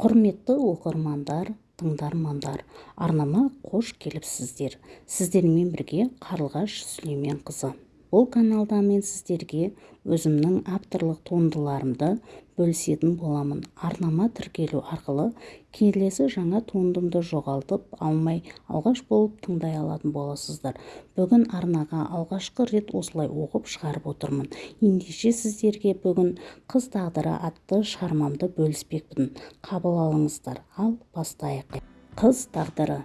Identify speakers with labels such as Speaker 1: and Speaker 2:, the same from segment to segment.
Speaker 1: құрметті оқырмандар тыңдармандар арнама қош келіпсіздер. Сіздермен бірге қарлығаш сүлейменқызы. Бұл каналда мен сіздерге өзімнің авторлық туындыларымды бөлісетін боламын. Арнама тіркелу арқылы келесі жаңа туындымды жоғалтып алмай алғаш болып тыңдай алатын боласыздар. Бүгін арнаға алғашқы рет осылай оқып шығарып отырмын. Ендеше сіздерге бүгін қыз тағдыры атты шығармамды бөліспекпін. Қабыл алыңыздар. Ал бастайық. Қыз тағдыры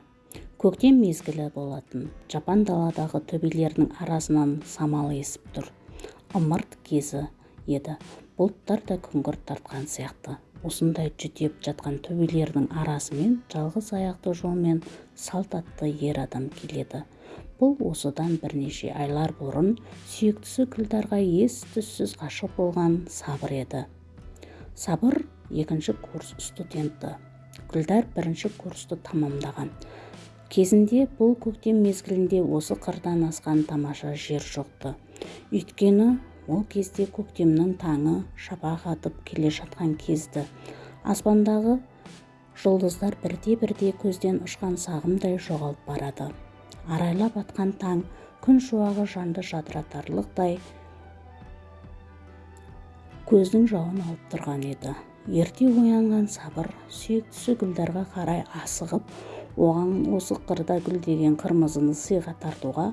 Speaker 1: көктем мезгілі болатын жапан даладағы төбелердің арасынан самал есіп тұр. Ымырт кезі еді. Бұлттар да күңгірт тартқан сияқты. Осындай жүдеп жатқан төбелердің арасымен жалғыз аяқты жолмен салт атты ер адам келеді. Бұл осыдан бірнеше айлар бұрын сүйіктісі күлдарға ес-түссіз ғашық болған сабыр еді. Сабыр екінші курс студенті. Күлдар бірінші курсты тамамдаған. Кезінде бұл көктем мезгілінде осы қырдан асқан тамаша жер жоқты. Өйткені ол кезде көктемнің таңы шапақ атып келе жатқан кезді. Аспандағы жұлдыздар бірте-бірте көзден ұшқан сағымдай жоғалып барады. Арайлап атқан таң күн шуағы жанды жадыратарлықтай көздің жауын алып тұрған еді. Ерте оянған сабыр сүйіктісі гүлдарға қарай асығып оған осы қырда гүлдеген қырмызыны сыйға тартуға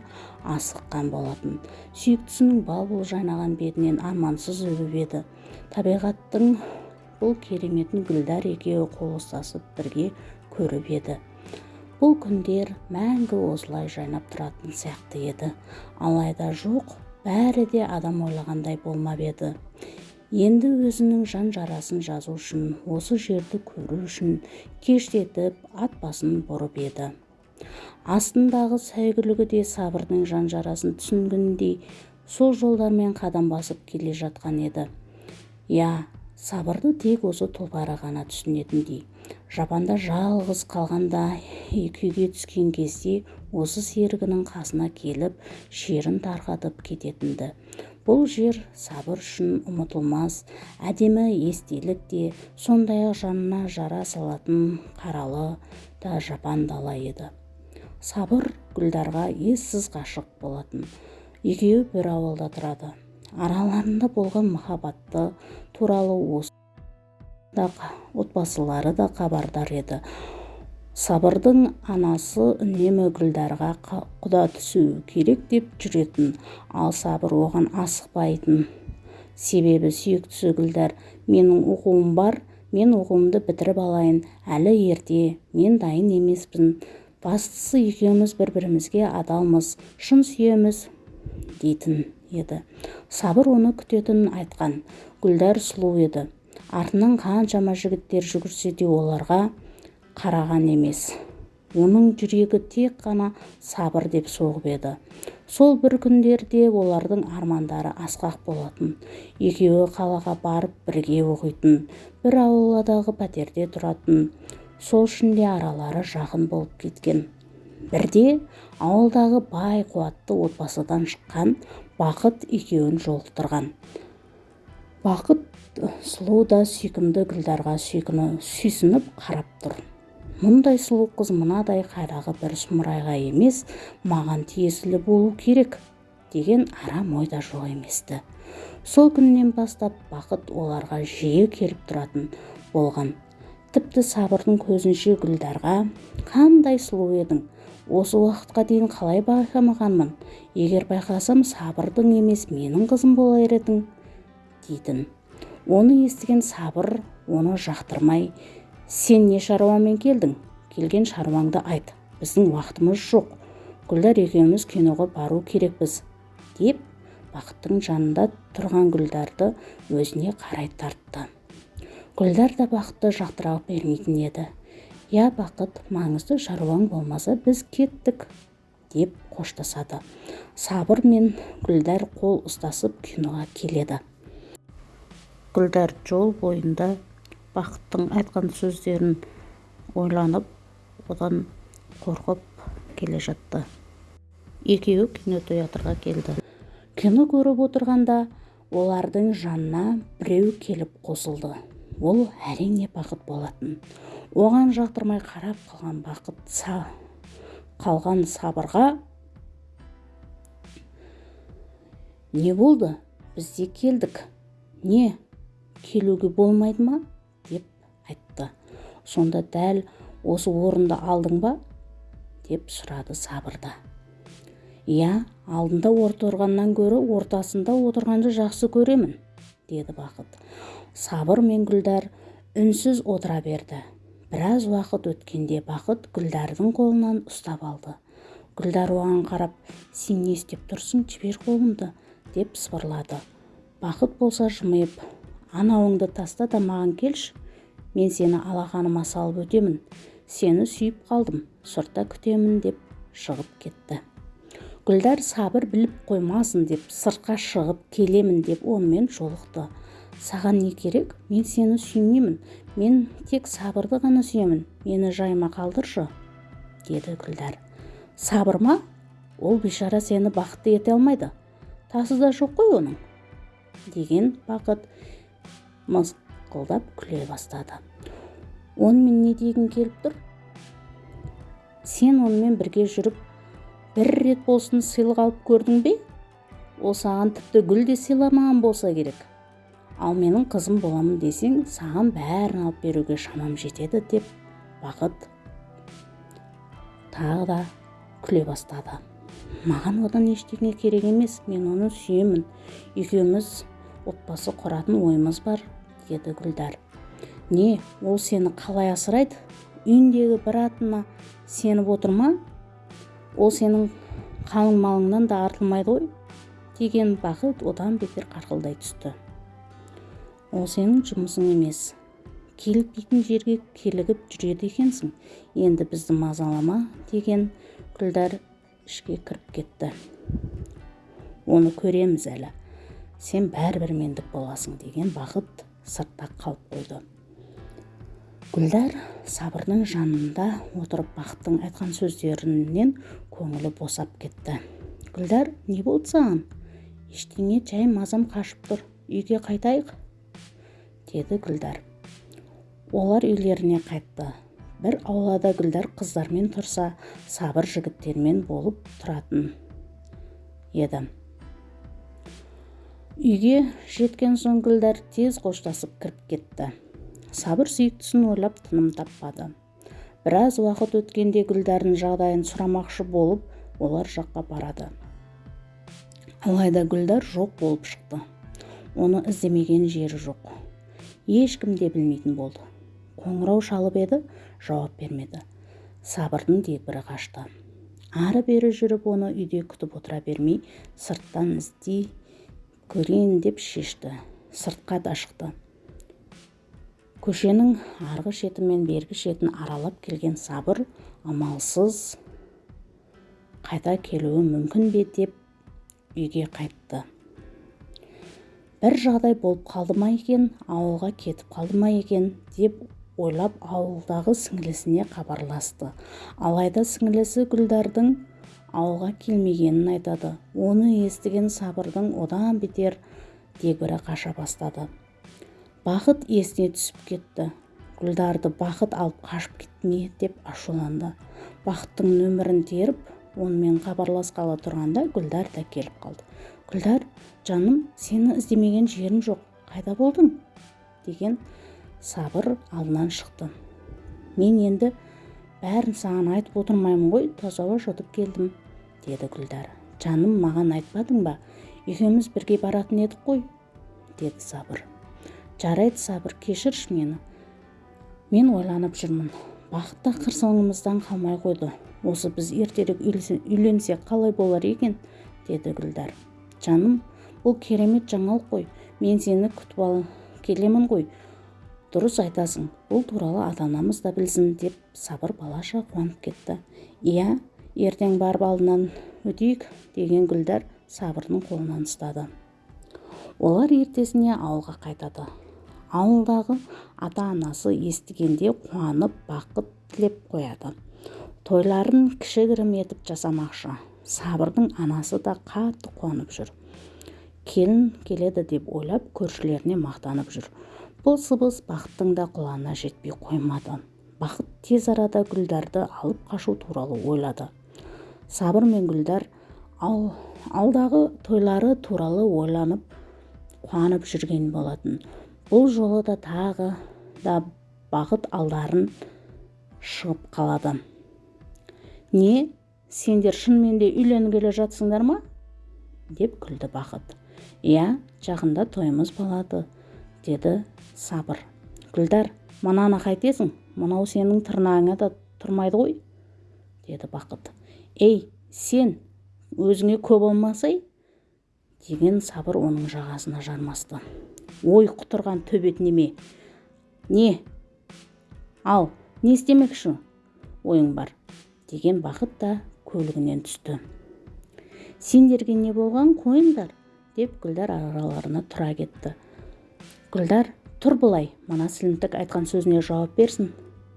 Speaker 1: асыққан болатын. сүйіктісінің бал-бұл жайнаған бетінен армансыз өбіп еді. табиғаттың бұл кереметін гүлдар екеуі қол ұстасып бірге көріп еді. бұл күндер мәңгі осылай жайнап тұратын сияқты еді. алайда жоқ бәрі де адам ойлағандай болмап еді. Енді өзінің жан жарасын жазу үшін осы жерді көру үшін кештетіп ат басын бұрып еді. Астындағы сәйгүлігі де сабырдың жан жарасын түсінгендей сол жолдармен қадам басып келе жатқан еді. Иә сабырды тек осы тұлпары ғана түсінетіндей. Жапанда жалғыз қалғанда күйге түскен кезде осы серігінің қасына келіп шерін тарқатып кететінді. Бұл жер сабыр үшін ұмытылмас әдемі естелік те сондай-ақ жанына жара салатын қаралы да жапан дала еді. Сабыр гүлдарға ессіз ғашық болатын. Екеуі бір ауылда тұрады. Араларында болған махаббаты туралы осы да отбасылары да хабардар еді. Сабырдың анасы үнемі гүлдарға құда түсу керек деп жүретін ал сабыр оған асықпайтын. Себебі сүйіктісі гүлдар менің оқуым бар мен оқуымды бітіріп алайын әлі ерте мен дайын емеспін. Бастысы екеуміз бір-бірімізге адалмыз шын сүйеміз дейтін еді. Сабыр оны күтетінін айтқан. Гүлдар сұлу еді. Артынан қаншама жігіттер жүгірсе де оларға қараған емес. Оның жүрегі тек қана сабыр деп соғып еді. Сол бір күндерде олардың армандары асқақ болатын. Екеуі қалаға барып бірге оқитын бір ауладағы пәтерде тұратын. Сол үшін де аралары жақын болып кеткен. Бірде ауылдағы бай қуатты отбасыдан шыққан бақыт екеуін жолықтырған бақыт сұлу да сүйкімді гүлдарға сүйсініп қарап тұр. Мұндай сұлу қыз мынадай қайдағы бір сұмырайға емес маған тиесілі болу керек деген арам ой да жоқ емес-ті. Сол күннен бастап бақыт оларға жиі келіп тұратын болған. Тіпті сабырдың көзінше гүлдарға қандай сұлу едің осы уақытқа дейін қалай байқамағанмын? Егер байқасам сабырдың емес менің қызым болар едің дейтін. Оны естіген сабыр оны жақтырмай сен не шаруамен келдің? Келген шаруаңды айт. Біздің уақытымыз жоқ. Гүлдар екеуміз киноға бару керекпіз деп бақыттың жанында тұрған гүлдарды өзіне қарай тартты. Гүлдар да бақытты жақтыра бермейтін еді. Иә бақыт маңызды шаруаң болмаса біз кеттік деп қоштасады. Сабыр мен гүлдар қол ұстасып киноға келеді. Гүлдар жол бойында бақыттың айтқан сөздерін ойланып одан қорқып келе жатты. Екеуі кинотеатрға келді. Кино көріп отырғанда олардың жанына біреу келіп қосылды. Ол әрине бақыт болатын. Оған жақтырмай қарап қалған бақыт са, қалған сабырға не болды? Біз де келдік. Не келуге болмайды ма? Сонда дәл осы орынды алдың ба? деп сұрады сабырда иә алдында отырғаннан гөрі ортасында отырғанды жақсы көремін деді бақыт. Сабыр мен гүлдар үнсіз отыра берді. Біраз уақыт өткенде бақыт гүлдардың қолынан ұстап алды. Гүлдар оған қарап сен не істеп тұрсың? Жібер қолыңды деп сыбырлады. Бақыт болса жымиып анауыңды таста да маған келші! Мен сені алақаныма салып өтемін. Сені сүйіп қалдым сыртта күтемін деп шығып кетті. Гүлдар сабыр біліп қоймасын деп сыртқа шығып келемін деп онымен жолықты. Саған не керек? Мен сені сүймеймін. Мен тек сабырды ғана сүйемін. Мені жайма қалдыршы деді гүлдар. Сабыр ма? Ол бейшара сені бақытты ете алмайды. Тасы да жоқ қой оның деген бақыт мысқылдап күле бастады. Онымен не дегің келіп тұр? Сен онымен бірге жүріп бір рет болсын сыйлық алып көрдің бе? Ол саған тіпті гүл де сыйламаған болса керек. Ал менің қызым боламын десең саған бәрін алып беруге шамам жетеді деп бақыт тағы да күле бастады. Маған одан ештеңе керек емес. Мен оны сүйемін. Екеуміз отбасы құратын ойымыз бар. Деді гүлдар. Не ол сені қалай асырайды? Үйіндегі бір атына сеніп отыр ма? Ол сенің қалың малыңнан да артылмайды ғой деген бақыт одан бетер қарқылдай түсті. Ол сенің жұмысың емес. Келікпейтін жерге келігіп жүреді екенсің. Енді бізді мазалама деген гүлдар ішке кіріп кетті. Оны көреміз әлі. Сен бәрібір мендік боласың деген бақыт сыртта қалып қойды. Гүлдар сабырдың жанында отырып бақыттың айтқан сөздерінен көңілі босап кетті. Гүлдар не болды саған? Ештеңе жай мазам қашып тұр. Үйге қайтайық? деді гүлдар. Олар үйлеріне қайтты. Бір аулада гүлдар қыздармен тұрса сабыр жігіттермен болып тұратын еді. Үйге жеткен соң гүлдар тез қоштасып кіріп кетті. Сабыр сүйіктісін ойлап тыным таппады. Біраз уақыт өткенде гүлдардың жағдайын сұрамақшы болып олар жаққа барады. Алайда гүлдар жоқ болып шықты. Оны іздемеген жері жоқ. Ешкім де білмейтін болды. Қоңырау шалып еді жауап бермеді. Сабырдың дегбірі қашты. Ары бері жүріп оны үйде күтіп отыра бермей сырттан іздей көрейін деп шешті. Сыртқа да шықты. Көшенің арғы шеті мен бергі шетін аралап келген сабыр амалсыз қайта келуі мүмкін бе деп үйге қайтты. Бір жағдай болып қалды ма екен ауылға кетіп қалды ма екен? деп ойлап ауылдағы сіңілісіне хабарласты. Алайда сіңілісі гүлдардың ауылға келмегенін айтады. Оны естіген сабырдың одан бетер дегбірі қаша бастады. Бақыт есіне түсіп кетті. Гүлдарды бақыт алып қашып кетті ме деп ашуланды. Бақыттың нөмірін теріп онымен хабарласқалы тұрғанда гүлдар да келіп қалды. Гүлдар жаным сені іздемеген жерім жоқ. Қайда болдың? деген сабыр алдынан шықты. Мен енді бәрін саған айтып отырмаймын ғой. Таза ауа келдім деді гүлдар. Жаным маған айтпадың ба? Екеуміз бірге баратын едік қой деді сабыр. Жарайды сабыр кешірші мені. Мен ойланып жүрмін. Бақыт та соңымыздан қалмай қойды. Осы біз ертерек үйленсек қалай болар екен? деді гүлдар. Жаным бұл керемет жаңалық қой. Мен сені күтіп ал келемін ғой. Дұрыс айтасың. Бұл туралы ата анамыз да білсін деп сабыр балаша қуанып кетті. Иә ертең барып алдынан өтейік деген гүлдар сабырдың қолынан ұстады. Олар ертесіне ауылға қайтады. Ауылдағы ата-анасы естігенде қуанып бақыт тілеп қояды. Тойларын кішігірім етіп жасамақшы. Сабырдың анасы да қатты қуанып жүр. Келін келеді деп ойлап көршілеріне мақтанып жүр. Бұл сыбыс бақыттың да құлағына жетпей қоймады. Бақыт тез арада гүлдарды алып қашу туралы ойлады. Сабыр мен гүлдар ал, алдағы тойлары туралы ойланып қуанып жүрген болатын. Бұл жолы да тағы да бақыт алдарын шығып қалады. Не сендер шынымен де үйленгелі жатсыңдар ма? деп күлді бақыт. Иә жақында тойымыз болады деді сабыр. Гүлдар мынаны қайтесің? Мынау сенің тырнағыңа да тұрмайды ғой деді бақыт. Ей сен өзіңе көп болмасай деген сабыр оның жағасына жармасты. Ой құтырған төбет неме? Не? Ал не істемекші ойың бар? деген бақыт та көлігінен түсті. Сендерге не болған қойыңдар? деп гүлдар араларына тұра кетті. Гүлдар тұр былай мына сілімтік айтқан сөзіне жауап берсін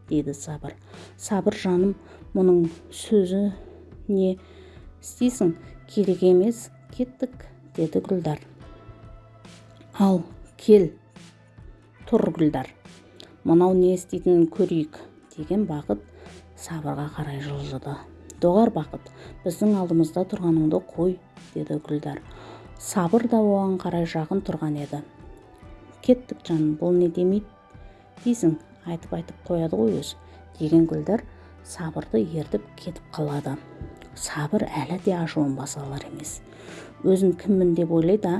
Speaker 1: деді сабыр. Сабыр жаным мұның сөзі не істейсің керек емес кеттік деді гүлдар. Ал кел тұр гүлдар. Мынау не істейтінін көрейік деген бақыт сабырға қарай жылжыды. Доғар бақыт біздің алдымызда тұрғаныңды қой деді гүлдар. Сабыр да оған қарай жақын тұрған еді. Кеттік жаным бұл не демейді дейсің айтып айтып қояды ғой өзі деген гүлдар сабырды ертіп кетіп қалады. Сабыр әлі де ашуын баса алар емес. Өзін кіммін деп ойлайды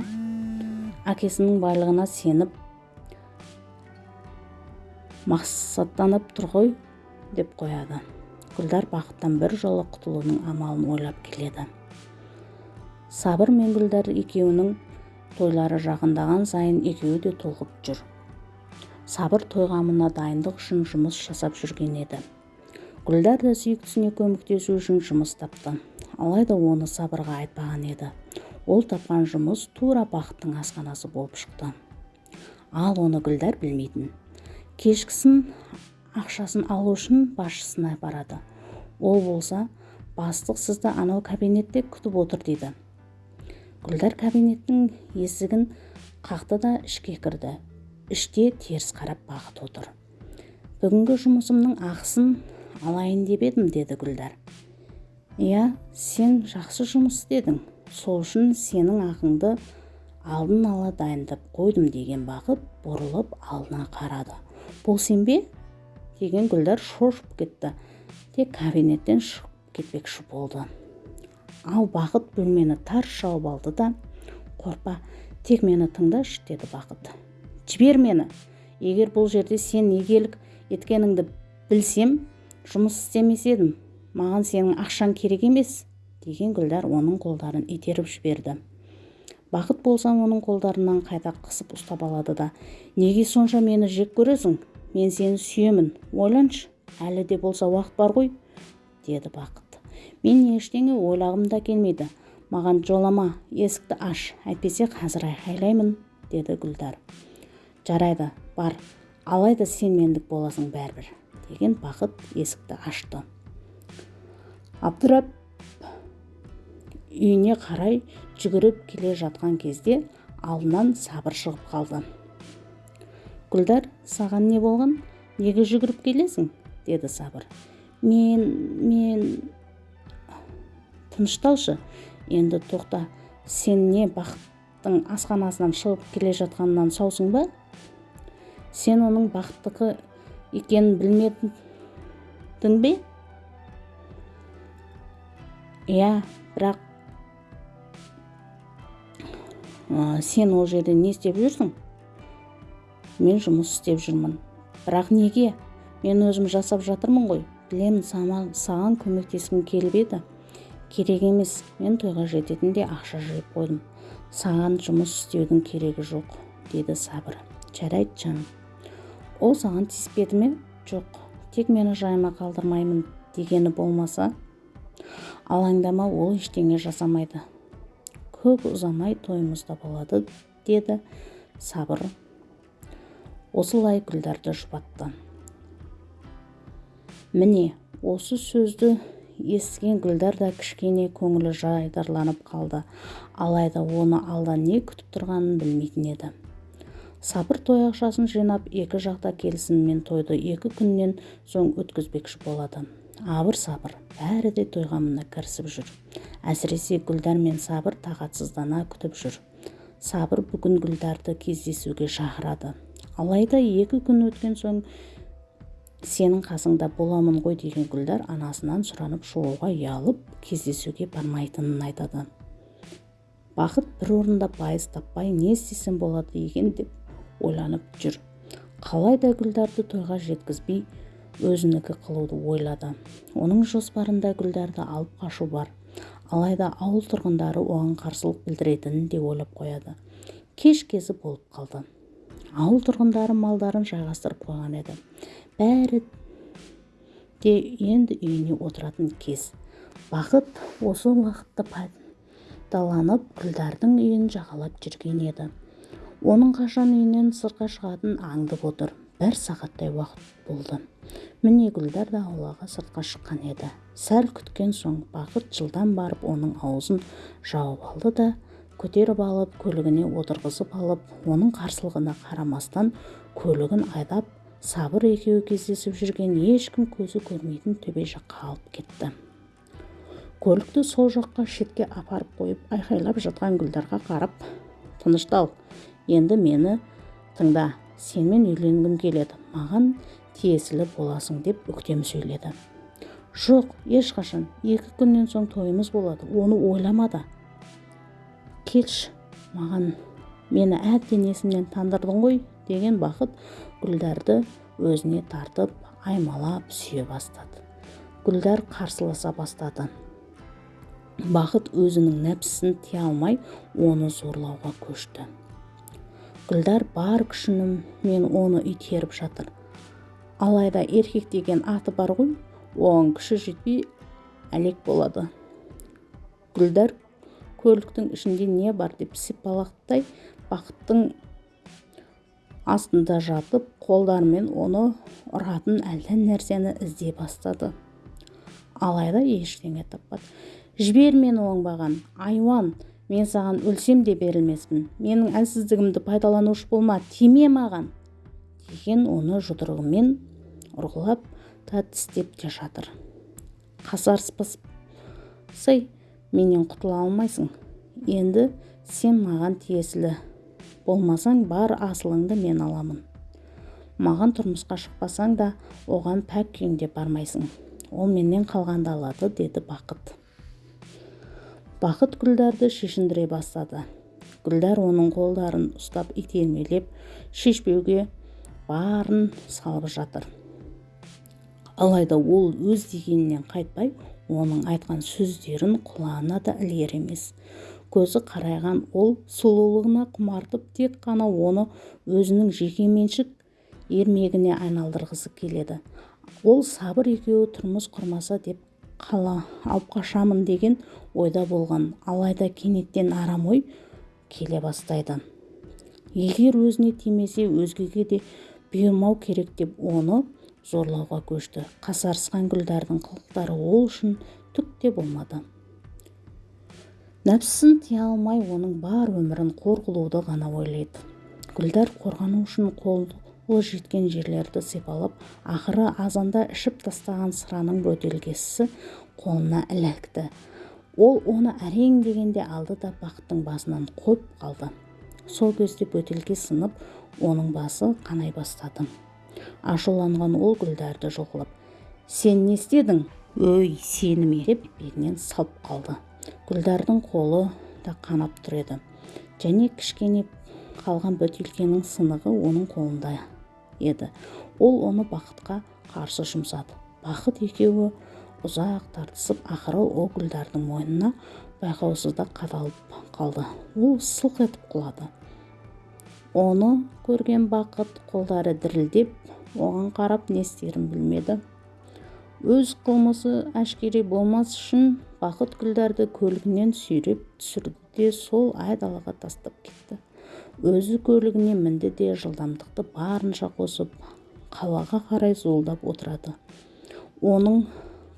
Speaker 1: әкесінің байлығына сеніп мақсаттанып тұр ғой деп қояды. Гүлдар бақыттан бір жолы құтылудың амалын ойлап келеді. Сабыр мен гүлдар екеуінің тойлары жақындаған сайын екеуі де толқып жүр. Сабыр той дайындық үшін жұмыс жасап жүрген еді. Гүлдар да сүйіктісіне көмектесу үшін жұмыс тапты. Алайда оны сабырға айтпаған еді. Ол тапқан жұмыс тура бақыттың асханасы болып шықты. Ал оны гүлдар білмейтін. Кешкісін ақшасын алу үшін басшысына барады. Ол болса бастық сізді анау кабинетте күтіп отыр дейді. Гүлдар кабинеттің есігін қақты да ішке кірді. Іште теріс қарап бақыт отыр. Бүгінгі жұмысымның ақысын алайын деп едім деді гүлдар. Иә сен жақсы жұмыс істедің. Сол үшін сенің ақыңды алдын ала дайындап қойдым деген бақыт бұрылып алдына қарады. Бұл сен бе? деген гүлдар шошып кетті. Тек кабинеттен шығып кетпекші болды. Ал бақыт бөлмені тарс жауып алды да. Қорпа тек мені тыңдашы деді бақыт. Жібер мені. Егер бұл жерде сен игілік еткеніңді білсем жұмыс істемес едім. Маған сенің ақшаң керек емес деген гүлдар оның қолдарын итеріп жіберді. Бақыт болса оның қолдарынан қайта қысып ұстап алады да неге сонша мені жек көресің? Мен сені сүйемін. Ойланшы әлі де болса уақыт бар ғой деді бақыт. Мен ештеңе ойлағым да келмейді. Маған жолама есікті аш. Әйтпесе қазір айқайлаймын деді гүлдар. Жарайды бар. Алайда сен мендік боласың бәрібір деген бақыт есікті ашты. Абдырап үйіне қарай жүгіріп келе жатқан кезде алдынан сабыр шығып қалды. Гүлдар саған не болған? Неге жүгіріп келесің? деді сабыр. Мен мен тынышталшы енді тоқта сен не бақыттың асханасынан шығып келе жатқанынан саусың ба? Сен оның бақыттікі екенін білмедің бе? Иә бірақ сен ол жерде не істеп жүрсің? Мен жұмыс істеп жүрмін. Бірақ неге? Мен өзім жасап жатырмын ғой. Білемін саған көмектескім келіп еді. Керек емес мен тойға жететіндей ақша жиып қойдым. Саған жұмыс істеудің керегі жоқ деді сабыр. Жарайды жаным. Ол саған тиіспеді ме? Жоқ тек мені жайыма қалдырмаймын дегені болмаса алаңдама ол ештеңе жасамайды. Көп ұзамай тойымызда болады деді сабыр. Осылай гүлдарды жұбатты. Міне осы сөзді естіген гүлдар да кішкене көңілі жайдарланып қалды. Алайда оны алда не күтіп тұрғанын білмейтін еді. Сабыр той ақшасын жинап екі жақта келісіммен тойды екі күннен соң өткізбекші болады. Абыр сабыр бәрі де тойға мына кірісіп жүр. Әсіресе гүлдар мен сабыр тағатсыздана күтіп жүр. Сабыр бүгін гүлдарды кездесуге шақырады. Алайда екі күн өткен соң сенің қасыңда боламын ғой деген гүлдар анасынан сұранып шығуға ұялып кездесуге бармайтынын айтады. Бақыт бір орында байыз таппай не істесем болады екен? деп ойланып жүр. Қалай да гүлдарды тойға жеткізбей өзінікі қылуды ойлады. Оның жоспарында гүлдарды алып қашу бар. Алайда ауыл тұрғындары оған қарсылық білдіретінін де ойлап қояды. Кеш кезі болып қалды. Ауыл тұрғындары малдарын жайғастырып қойған еді. Бәрі де енді үйіне отыратын кез. Бақыт осы уақытты пайдаланып гүлдардың үйін жағалап жүрген еді. Оның қашан үйінен сыртқа шығатынын аңдып отыр. Бір сағаттай уақыт болды. Міне гүлдар да аулаға сыртқа шыққан еді. Сәл күткен соң бақыт жылдам барып оның аузын жауып алды да көтеріп алып көлігіне отырғызып алып оның қарсылығына қарамастан көлігін айдап сабыр екеуі кездесіп жүрген ешкім көзі көрмейтін төбе жаққа алып кетті. Көлікті сол жаққа шетке апарып қойып айқайлап жатқан гүлдарға қарап тыныштал енді мені тыңда сенімен үйленгім келеді маған тиесілі боласың деп өктем сөйледі. Жоқ ешқашан. Екі күннен соң тойымыз болады оны ойлама да келші маған мені әбден есімнен тандырдың ғой деген бақыт гүлдарды өзіне тартып аймалап сүйе бастады. Гүлдар қарсыласа бастады. Бақыт өзінің нәпсісін тия алмай оны зорлауға көшті. Гүлдар бар күшімен оны итеріп жатыр. Алайда еркек деген аты бар ғой оған күші жетпей әлек болады. Гүлдар көліктің ішінде не бар деп сипалақтай бақыттың астында жатып қолдарымен оны ұратын әлден нәрсені іздей бастады. Алайда ештеңе таппады. Жібер мені оңбаған айуан мен саған өлсем де берілмеспін. Менің әлсіздігімді пайдаланушы болма тиме маған! деген оны жұдырығымен ұрғылап та тістеп те жатыр. Қасарыспасай менен құтыла алмайсың. Енді сен маған тиесілі болмасаң бар асылыңды мен аламын. Маған тұрмысқа шықпасаң да оған пәк күйіңде бармайсың. Ол менен қалғанды алады деді бақыт. Бақыт гүлдарды шешіндіре бастады. Гүлдар оның қолдарын ұстап итермелеп шешпеуге барын салып жатыр. Алайда ол өз дегенінен қайтпай оның айтқан сөздерін құлағына да ілер емес. Көзі қарайған ол сұлулығына құмартып тек қана оны өзінің жекеменшік ермегіне айналдырғысы келеді. Ол сабыр екеуі тұрмыс құрмаса деп алып қашамын деген ойда болған. Алайда кенеттен арам ой келе бастайды. Егер өзіне тимесе өзгеге де бұйырмау керек деп оны зорлауға көшті. Қасарысқан гүлдардың қылықтары ол үшін түк те болмады. Нәпсісін тия алмай оның бар өмірін қор қылуды ғана ойлайды. Гүлдар қорғану үшін қол ол жеткен жерлерді сипалап ақыры азанда ішіп тастаған сыраның бөтелкесі қолына ілікті. Ол оны әрең дегенде алды да бақыттың басынан қойып қалды. Сол кезде бөтелке сынып оның басы қанай бастады. Ашуланған ол гүлдарды жұлқылап сен не істедің? Өй сені ме? деп белінен салып қалды. Гүлдардың қолы да қанап тұр еді. Және кішкене қалған бөтелкенің сынығы оның қолында. Еді. Ол оны бақытқа қарсы жұмсады. Бақыт екеуі ұзақ тартысып ақыры ол гүлдардың мойнына байқаусызда қадалып қалды. Ол сылқ етіп құлады. Оны көрген бақыт қолдары дірілдеп оған қарап не істерін білмеді. Өз қылмысы әшкере болмас үшін бақыт гүлдарды көлігінен сүйреп түсірді де сол айдалаға тастап кетті. Өзі көлігіне мінді де жылдамдықты барынша қосып қалаға қарай зуылдап отырады. Оның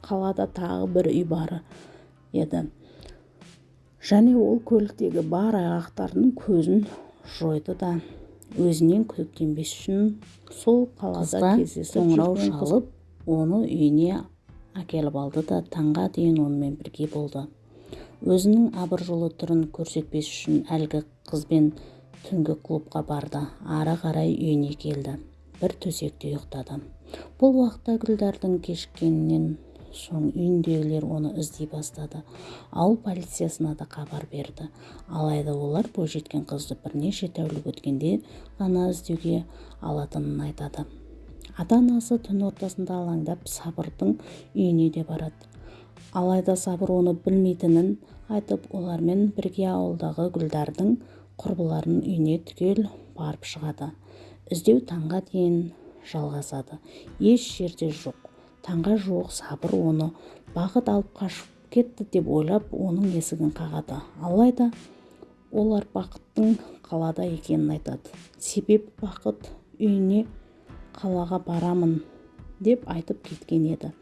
Speaker 1: қалада тағы бір үй бары еді. Және ол көліктегі бар айғақтарының көзін жойды да өзінен күдіктенбес үшін сол қалада кездесіп қоңырау шалып оны үйіне әкеліп алды да таңға дейін онымен бірге болды. Өзінің абыржулы түрін көрсетпес үшін әлгі қызбен түнгі клубқа барды. Ары қарай үйіне келді. Бір төсекте ұйықтады. Бұл уақытта гүлдардың кешіккенінен соң үйіндегілер оны іздей бастады. Ауыл полициясына да хабар берді. Алайда олар бойжеткен қызды бірнеше тәулік өткенде ғана іздеуге алатынын айтады. Ата-анасы түн ортасында алаңдап сабырдың үйіне де барады. Алайда сабыр оны білмейтінін айтып олармен бірге ауылдағы гүлдардың құрбыларының үйіне түгел барып шығады. іздеу таңға дейін жалғасады. еш жерде жоқ. Таңға жуық сабыр оны бақыт алып қашып кетті деп ойлап оның есігін қағады. Алайда олар бақыттың қалада екенін айтады. Себебі бақыт үйіне қалаға барамын деп айтып кеткен еді.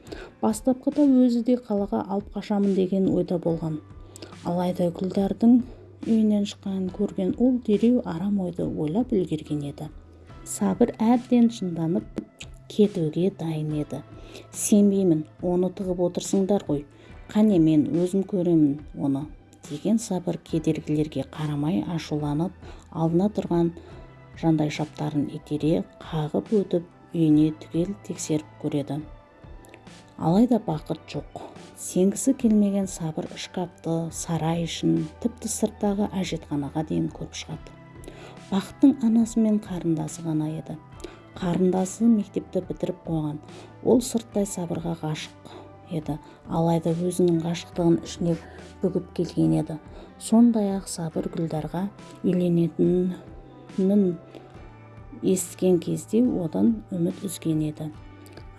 Speaker 1: Бастапқыда өзі де қалаға алып қашамын деген ойда болған. Алайда гүлдардың үйінен шыққанын көрген ол дереу арам ойды ойлап үлгерген еді. Сабыр әбден шынданып кетуге дайын еді. Сенбеймін оны тығып отырсыңдар ғой. Қане мен өзім көремін оны деген сабыр кедергілерге қарамай ашуланып алдына тұрған жандайшаптарын итере қағып өтіп үйіне түгел тексеріп көреді. Алайда бақыт жоқ. Сенгісі келмеген сабыр шкафты сарай ішін тіпті сырттағы әжетханаға дейін көріп шығады. Бақыттың анасы мен қарындасы ғана еді. Қарындасы мектепті бітіріп қойған. Ол сырттай сабырға ғашық еді. Алайда өзінің ғашықтығын ішіне бүгіп келген еді. Сондай ақ сабыр гүлдарға үйленетінін естіген кезде одан үміт үзген еді.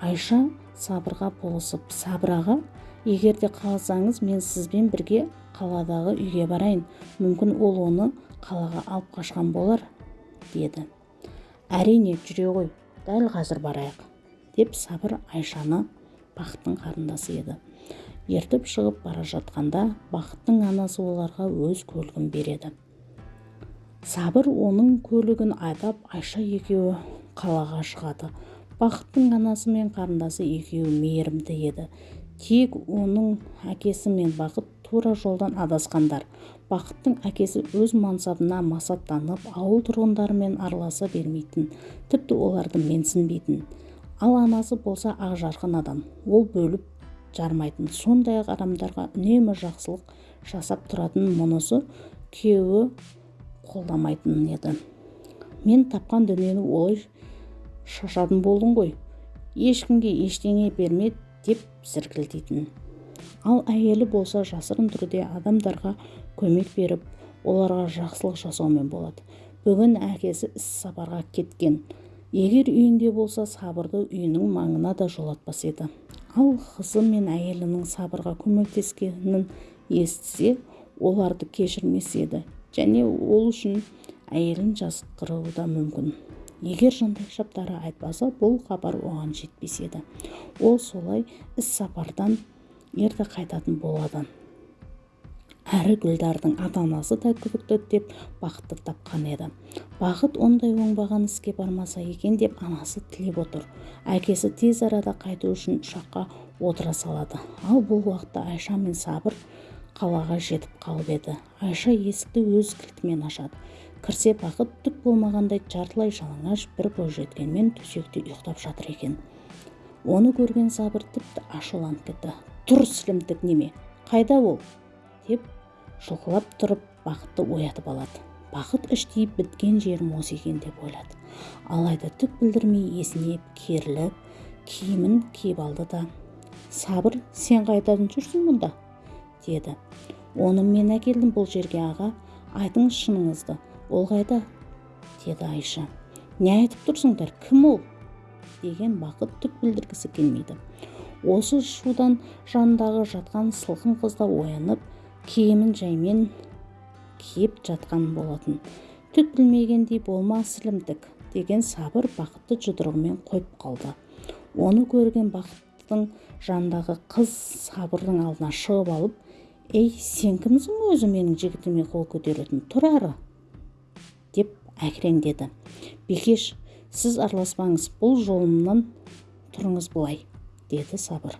Speaker 1: Айша сабырға болысып сабыр аға егер де қаласаңыз мен сізбен бірге қаладағы үйге барайын. Мүмкін ол оны қалаға алып қашқан болар деді. Әрине жүре ғой дәл қазір барайық деп сабыр айшаны бақыттың қарындасы еді. Ертіп шығып бара жатқанда бақыттың анасы оларға өз көлігін береді. Сабыр оның көлігін айдап айша екеуі қалаға шығады. Бақыттың анасы мен қарындасы екеуі мейірімді еді. Тек оның әкесі мен бақыт тура жолдан адасқандар. Бақыттың әкесі өз мансабына масаттанып ауыл тұрғындарымен араласа бермейтін тіпті оларды менсінбейтін. Ал анасы болса ақжарқын адам ол бөліп жармайтын. Сондай ақ адамдарға үнемі жақсылық жасап тұратын мұнысы күйеуі қолдамайтын еді. Мен тапқан дүниені олай шашатын болдың ғой. Ешкімге ештеңе берме деп зіркілдейтін. Ал әйелі болса жасырын түрде адамдарға көмек беріп оларға жақсылық жасаумен болады. Бүгін әкесі іс сапарға кеткен. Егер үйінде болса сабырды үйінің маңына да жолатпас еді. Ал қызы мен әйелінің сабырға көмектескенін естісе оларды кешірмес еді. Және ол үшін әйелін жазықтыруы да мүмкін. Егер жандайшаптары айтпаса бұл хабар оған жетпес еді. Ол солай іс сапардан ерте қайтатын болады. Әрі гүлдардың ата анасы да күдікті деп бақытты тапқан еді. Бақыт ондай оңбаған іске бармаса екен деп анасы тілеп отыр. Әкесі тез арада қайту үшін ұшаққа отыра салады. Ал бұл уақытта айша мен сабыр қалаға жетіп қалып еді. Айша есікті өз кілтімен ашады. Кірсе бақыт түк болмағандай жартылай жалаңаш бір бойжеткенмен төсекте ұйықтап жатыр екен. Оны көрген сабыр тіпті ашуланып кетті. Тұр сілімтік неме? Қайда ол? деп жұлқылап тұрып бақытты оятып алады. Бақыт іштей біткен жерім осы екен деп ойлады. Алайда түк білдірмей есінеп керіліп киімін киіп алды да сабыр сен қайдан жүрсің мұнда? деді. Оны мен әкелдім бұл жерге аға. Айтыңыз шыныңызды. Ол қайда деді айша. Не айтып тұрсыңдар кім ол? деген бақыт түк білдіргісі келмейді. Осы шудан жанындағы жатқан сылқым қыз да оянып киімін жаймен киіп жатқан болатын. Түк білмегендей болма сілімтік деген сабыр бақытты жұдырығымен қойып қалды. Оны көрген бақыттың жанындағы қыз сабырдың алдына шығып алып ей сен кімсің өзі менің жігітіме қол көтеретін? Тұр ары! Әкіреңдеді бикеш сіз араласпаңыз бұл жолымнан тұрыңыз былай деді сабыр.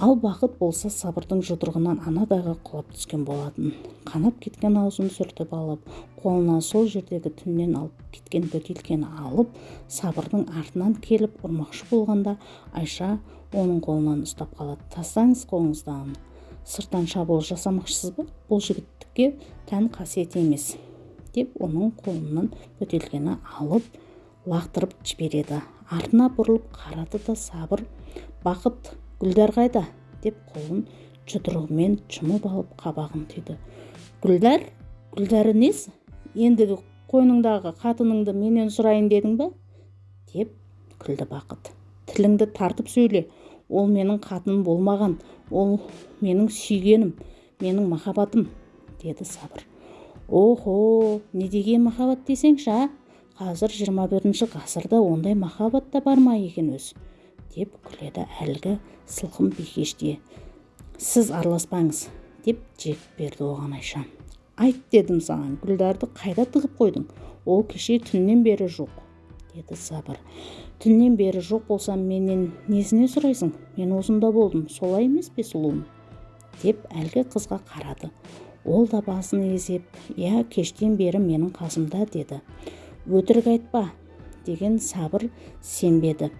Speaker 1: Ал бақыт болса сабырдың жұдырығынан анадайға құлап түскен болатын қанап кеткен аузын сүртіп алып қолына сол жердегі түннен алып кеткен бөтелкені алып сабырдың артынан келіп ұрмақшы болғанда айша оның қолынан ұстап қалады. Тастаңыз қолыңызды сырттан шабуыл жасамақшысыз ба? Бұл жігіттікке тән қасиет емес деп оның қолынан бөтелкені алып лақтырып жібереді. Артына бұрылып қарады да сабыр бақыт гүлдар қайда? деп қолын жұдырығымен жұмып алып қабағын түйді. Гүлдар гүлдары несі ендігі қойныңдағы қатыныңды менен сұрайын дедің ба деп күлді бақыт. Тіліңді тартып сөйле ол менің қатыным болмаған ол менің сүйгенім менің махаббатым деді сабыр. Охо не деген махаббат десеңші а? Қазір жиырма бірінші ғасырда ондай махаббат та бар ма екен өзі деп күледі әлгі сылқым бикеште. Сіз араласпаңыз деп жек берді оған айша. Айт дедім саған гүлдарды қайда тығып қойдың? Ол кеше түннен бері жоқ деді сабыр. Түннен бері жоқ болса менен несіне сұрайсың? Мен осында болдым солай емес пе сұлуым? Деп әлгі қызға қарады. Ол да басын изеп иә кештен бері менің қасымда деді. Өтірік айтпа деген сабыр сенбеді.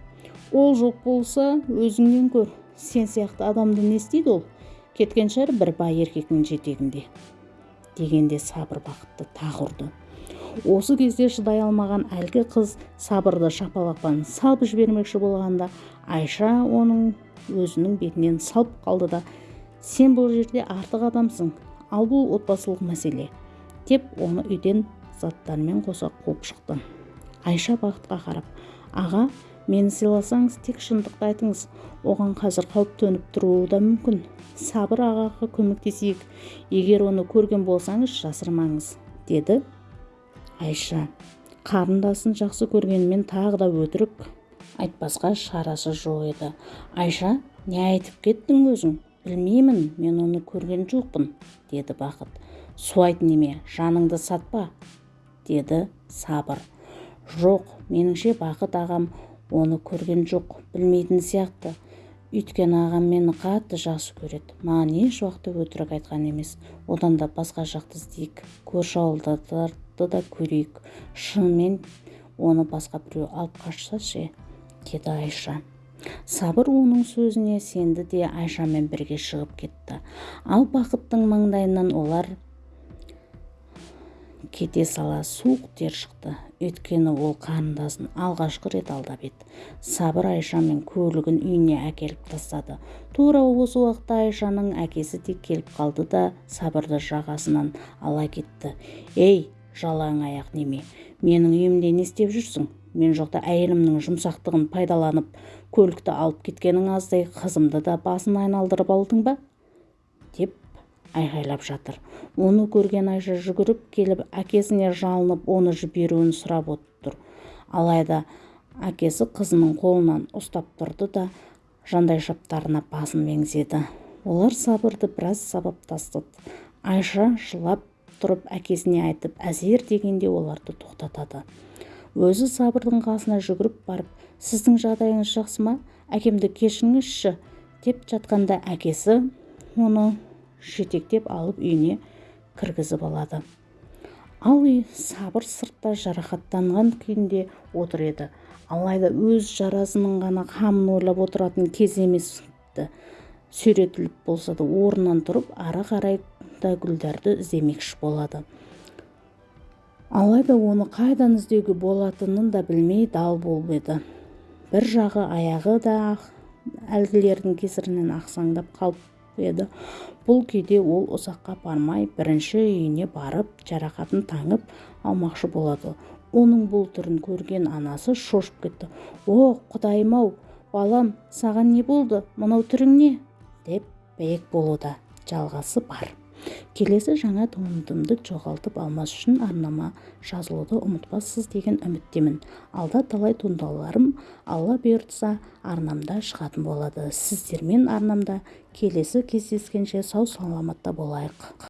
Speaker 1: Ол жоқ болса өзіңнен көр сен сияқты адамды не істейді ол? Кеткен шығар бір бай еркектің жетегінде дегенде сабыр бақытты тағы ұрды. Осы кезде шыдай алмаған әлгі қыз сабырды шапалақпен салып жібермекші болғанда айша оның өзінің бетінен салып қалды да сен бұл жерде артық адамсың ал бұл отбасылық мәселе деп оны үйден заттарымен қоса қуып шықты. Айша бақытқа қарап аға мені сыйласаңыз тек шындықты айтыңыз оған қазір қауіп төніп тұруы да мүмкін. Сабыр ағаға көмектесейік егер оны көрген болсаңыз жасырмаңыз деді айша. Қарындасын жақсы көргенімен тағы да өтірік айтпасқа шарасы жоқ еді. Айша не айтып кеттің өзің? Білмеймін мен оны көрген жоқпын деді бақыт. Су айт неме жаныңды сатпа деді сабыр. Жоқ меніңше бақыт ағам оны көрген жоқ білмейтін сияқты. Өйткені ағам мені қатты жақсы көреді. Маған еш уақытта өтірік айтқан емес. Одан да басқа жақты іздейік көрші ауылдарды да көрейік. Шынымен оны басқа біреу алып қашса ше деді айша. Сабыр оның сөзіне сенді де айшамен бірге шығып кетті. Ал бақыттың маңдайынан олар кете сала суық тер шықты. Өйткені ол қарындасын алғашқы рет алдап еді. Сабыр айша мен көлігін үйіне әкеліп тастады. Тура осы уақытта айшаның әкесі де келіп қалды да сабырды жағасынан ала кетті. Ей жалаң аяқ неме менің үйімде не істеп жүрсің? Мен жоқта әйелімнің жұмсақтығын пайдаланып көлікті алып кеткенің аздай қызымды да басын айналдырып алдың ба? деп айғайлап жатыр. Оны көрген айша жүгіріп келіп әкесіне жалынып оны жіберуін сұрап отыр. Алайда әкесі қызының қолынан ұстап тұрды да жандайшаптарына басын меңзеді. Олар сабырды біраз сабап тастады. Айша жылап тұрып әкесіне айтып әзер дегенде оларды тоқтатады. Өзі сабырдың қасына жүгіріп барып сіздің жағдайыңыз жақсы ма? Әкемді кешіріңізші деп жатқанда әкесі оны жетектеп алып үйіне кіргізіп алады. Ал үй сабыр сыртта жарақаттанған күйінде отыр еді. Алайда өз жарасының ғана қамын ойлап отыратын кез емес сүйретіліп болса да орнынан тұрып ары қарай да гүлдарды іздемекші болады. Алайда оны қайдан іздеуге болатынын да білмей дал болып еді. Бір жағы аяғы да әлгілердің кесірінен ақсаңдап қалып еді. Бұл күйде ол ұзаққа бармай бірінші үйіне барып жарақатын таңып алмақшы болады. Оның бұл түрін көрген анасы шошып кетті. О құдайым-ау балам саған не болды? Мынау түрің не? деп бәйек болуда. Жалғасы бар. Келесі жаңа туындымды жоғалтып алмас үшін арнама жазылуды ұмытпассыз деген үміттемін. Алда талай туындыларым алла бұйыртса арнамда шығатын болады. Сіздермен арнамда келесі кездескенше сау саламатта болайық.